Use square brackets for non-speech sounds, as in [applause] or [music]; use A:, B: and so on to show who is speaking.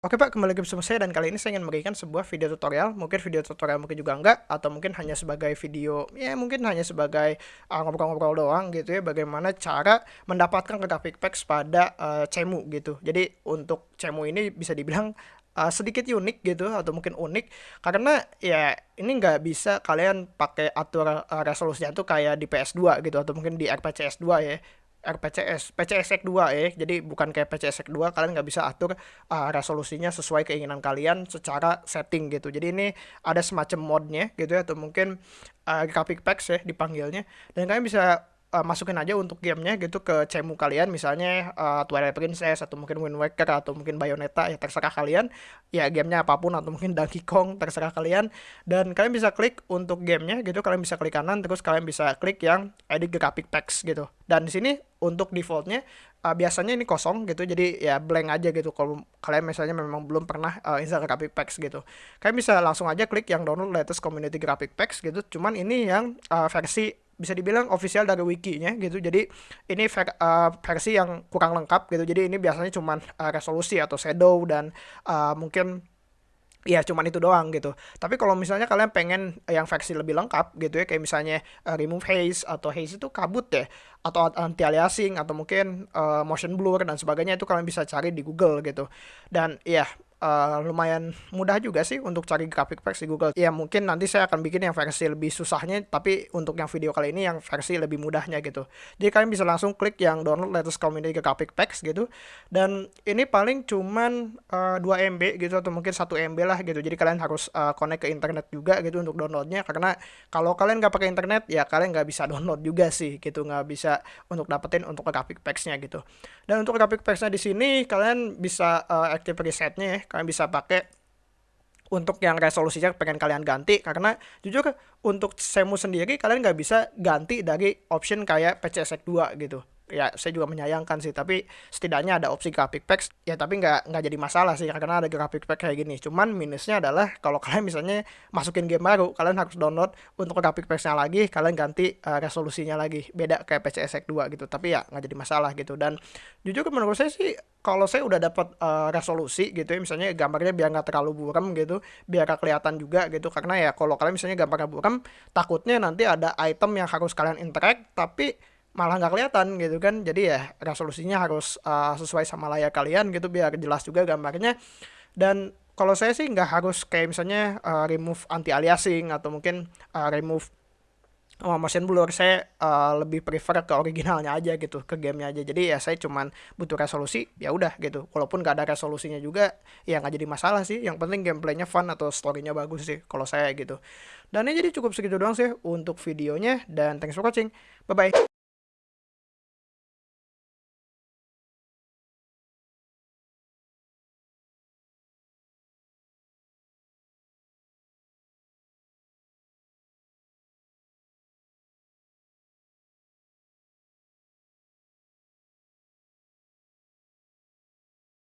A: Oke Pak, kembali lagi bersama saya dan kali ini saya ingin memberikan sebuah video tutorial, mungkin video tutorial mungkin juga enggak, atau mungkin hanya sebagai video, ya mungkin hanya sebagai uh, ngobrol-ngobrol doang gitu ya, bagaimana cara mendapatkan graphic packs pada uh, Cemu gitu. Jadi untuk Cemu ini bisa dibilang uh, sedikit unik gitu atau mungkin unik karena ya ini nggak bisa kalian pakai atur uh, resolusinya tuh kayak di PS2 gitu atau mungkin di RPCS 2 ya RPCS, PCSX 2 ya. Jadi bukan kayak PCSX 2 kalian nggak bisa atur uh, resolusinya sesuai keinginan kalian secara setting gitu. Jadi ini ada semacam modnya gitu ya atau mungkin uh, graphic packs ya dipanggilnya. Dan kalian bisa uh, masukin aja untuk gamenya gitu ke cemu kalian misalnya uh, Twilight Princess atau mungkin Wind Waker atau mungkin Bayonetta ya terserah kalian. Ya gamenya apa pun atau mungkin Donkey Kong terserah kalian. Dan kalian bisa klik untuk gamenya gitu kalian bisa klik kanan terus kalian bisa klik yang edit graphic packs gitu. Dan di sini untuk defaultnya uh, biasanya ini kosong gitu jadi ya blank aja gitu. Kalau kalian misalnya memang belum pernah uh, install graphic packs gitu. Kalian bisa langsung aja klik yang download latest community graphic packs gitu. Cuman ini yang uh, versi bisa dibilang official dari wikinya gitu jadi ini ver, uh, versi yang kurang lengkap gitu jadi ini biasanya cuma uh, resolusi atau shadow dan uh, mungkin ya cuman itu doang gitu. Tapi kalau misalnya kalian pengen yang versi lebih lengkap gitu ya kayak misalnya uh, remove haze atau haze itu kabut ya atau anti aliasing atau mungkin uh, motion blur dan sebagainya itu kalian bisa cari di Google gitu. Dan ya uh, lumayan mudah juga sih untuk cari graphic packs di Google. Ya mungkin nanti saya akan bikin yang versi lebih susahnya, tapi untuk yang video kali ini yang versi lebih mudahnya gitu. Jadi kalian bisa langsung klik yang download latest community graphic packs gitu. Dan ini paling cuman uh, 2 MB gitu atau mungkin 1 MB lah gitu. Jadi kalian harus uh, connect ke internet juga gitu untuk downloadnya. Karena kalau kalian nggak pakai internet ya kalian nggak bisa download juga sih gitu. Nggak bisa untuk dapetin untuk graphic packsnya gitu. Dan untuk graphic packsnya di sini kalian bisa uh, active resetnya ya kalian bisa pakai untuk yang resolusinya pengen kalian ganti. Karena jujur untuk semu sendiri kalian nggak bisa ganti dari option kayak PCSX 2 gitu ya saya juga menyayangkan sih tapi setidaknya ada opsi graphic packs. Ya tapi nggak nggak jadi masalah sih karena ada graphic pack kayak gini. Cuman minusnya adalah kalau [laughs] kalian misalnya masukin game baru kalian harus download untuk graphic packsnya lagi kalian ganti uh, resolusinya lagi. Beda kayak PCSX 2 gitu tapi ya nggak jadi masalah gitu. Dan jujur menurut saya sih kalau saya udah dapat uh, resolusi gitu ya misalnya gambarnya biar nggak terlalu buram gitu biar gak kelihatan juga gitu karena ya kalau kalian misalnya gambarnya buram takutnya nanti ada item yang harus kalian interact tapi malah nggak kelihatan gitu kan. Jadi ya resolusinya harus uh, sesuai sama layar kalian gitu biar jelas juga gambarnya. Dan kalau saya sih nggak harus kayak misalnya uh, remove anti aliasing atau mungkin uh, remove oh, motion blur. Saya uh, lebih prefer ke originalnya aja gitu ke gamenya aja. Jadi ya saya cuman butuh resolusi ya udah gitu. Walaupun gak ada resolusinya juga ya nggak jadi masalah sih. Yang penting gameplaynya fun atau storynya bagus sih kalau saya gitu. Dan ini jadi cukup segitu doang sih untuk videonya dan thanks for watching. Bye bye